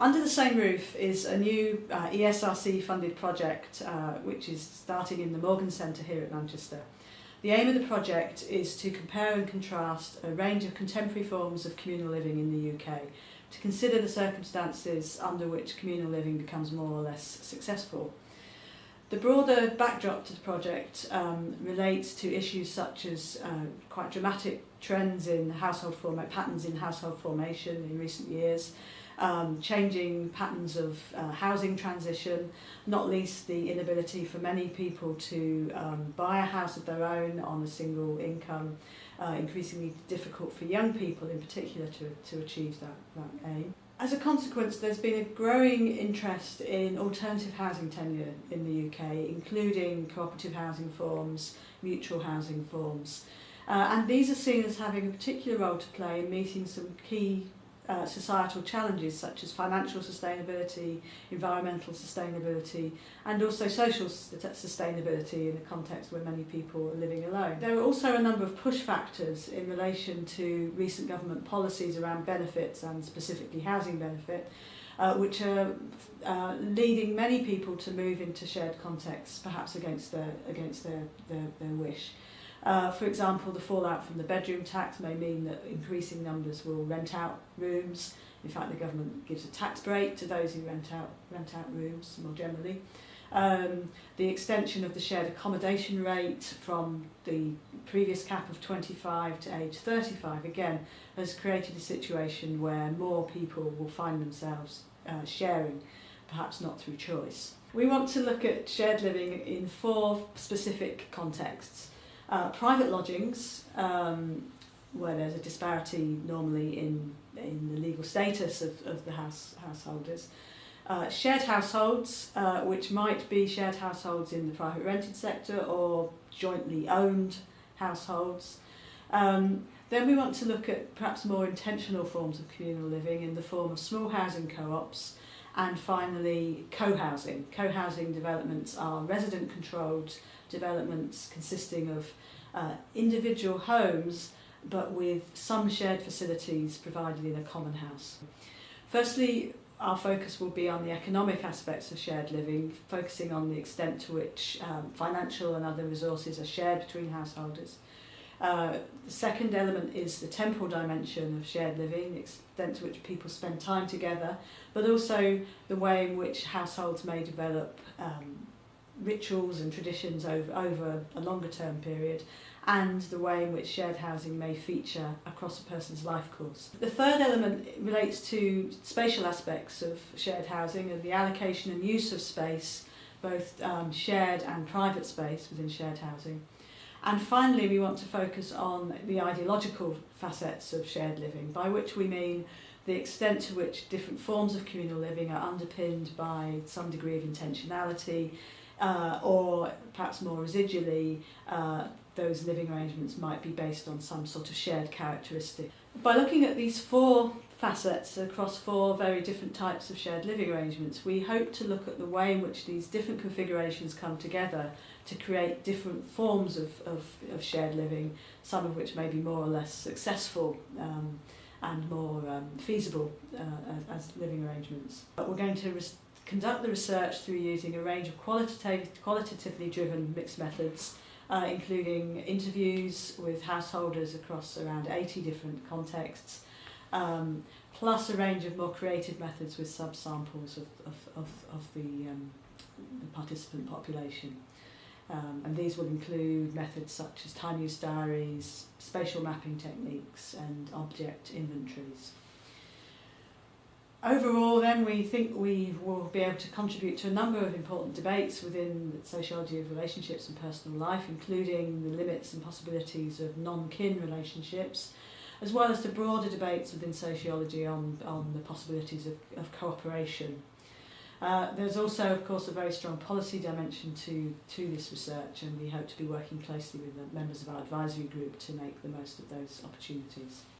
Under the same roof is a new uh, ESRC funded project uh, which is starting in the Morgan Centre here at Manchester. The aim of the project is to compare and contrast a range of contemporary forms of communal living in the UK to consider the circumstances under which communal living becomes more or less successful. The broader backdrop to the project um, relates to issues such as uh, quite dramatic trends in household form patterns in household formation in recent years, um, changing patterns of uh, housing transition, not least the inability for many people to um, buy a house of their own on a single income, uh, increasingly difficult for young people in particular to, to achieve that, that aim. As a consequence, there's been a growing interest in alternative housing tenure in the UK, including cooperative housing forms, mutual housing forms. Uh, and these are seen as having a particular role to play in meeting some key uh, societal challenges such as financial sustainability, environmental sustainability and also social sustainability in a context where many people are living alone. There are also a number of push factors in relation to recent government policies around benefits and specifically housing benefit uh, which are uh, leading many people to move into shared contexts perhaps against their, against their, their, their wish. Uh, for example, the fallout from the bedroom tax may mean that increasing numbers will rent out rooms. In fact, the government gives a tax break to those who rent out, rent out rooms more generally. Um, the extension of the shared accommodation rate from the previous cap of 25 to age 35 again has created a situation where more people will find themselves uh, sharing, perhaps not through choice. We want to look at shared living in four specific contexts. Uh, private lodgings, um, where there's a disparity normally in, in the legal status of, of the house, householders. Uh, shared households, uh, which might be shared households in the private rented sector or jointly owned households. Um, then we want to look at perhaps more intentional forms of communal living in the form of small housing co-ops and finally co-housing. Co-housing developments are resident controlled developments consisting of uh, individual homes but with some shared facilities provided in a common house. Firstly, our focus will be on the economic aspects of shared living, focusing on the extent to which um, financial and other resources are shared between householders. Uh, the second element is the temporal dimension of shared living, the extent to which people spend time together, but also the way in which households may develop um, rituals and traditions over, over a longer term period and the way in which shared housing may feature across a person's life course. The third element relates to spatial aspects of shared housing and the allocation and use of space, both um, shared and private space within shared housing. And finally, we want to focus on the ideological facets of shared living, by which we mean the extent to which different forms of communal living are underpinned by some degree of intentionality, uh, or perhaps more residually, uh, those living arrangements might be based on some sort of shared characteristic. By looking at these four facets across four very different types of shared living arrangements, we hope to look at the way in which these different configurations come together to create different forms of, of, of shared living, some of which may be more or less successful um, and more um, feasible uh, as, as living arrangements. But we're going to conduct the research through using a range of qualitative, qualitatively driven mixed methods uh, including interviews with householders across around 80 different contexts, um, plus a range of more creative methods with subsamples of, of, of, of the, um, the participant population. Um, and these will include methods such as time use diaries, spatial mapping techniques and object inventories. Overall then we think we will be able to contribute to a number of important debates within the sociology of relationships and personal life, including the limits and possibilities of non-kin relationships, as well as the broader debates within sociology on, on the possibilities of, of cooperation. Uh, there's also, of course, a very strong policy dimension to, to this research, and we hope to be working closely with the members of our advisory group to make the most of those opportunities.